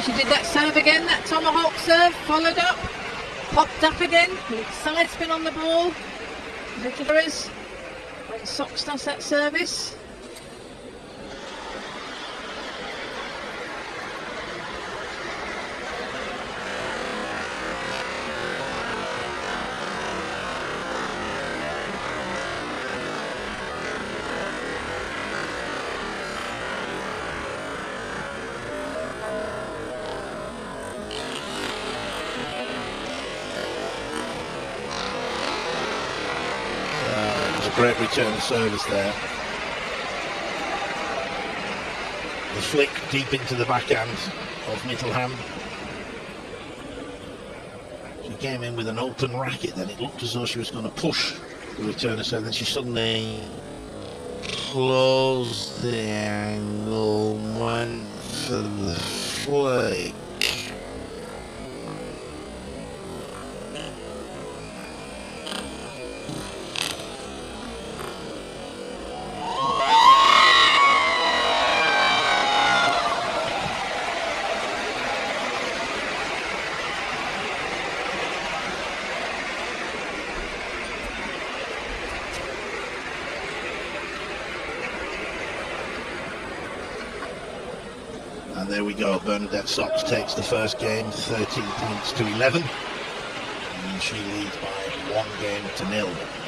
she did that serve again, that tomahawk serve, followed up, popped up again, side spin on the ball. Little Szocs does that service. Great return of service there. The flick deep into the backhand of Mittelham. She came in with an open racket, then it looked as though she was going to push the return of service, then she suddenly closed the angle, went for the flick. And there we go. Bernadette Szocs takes the first game 13 points to 11. And she leads by one game to nil.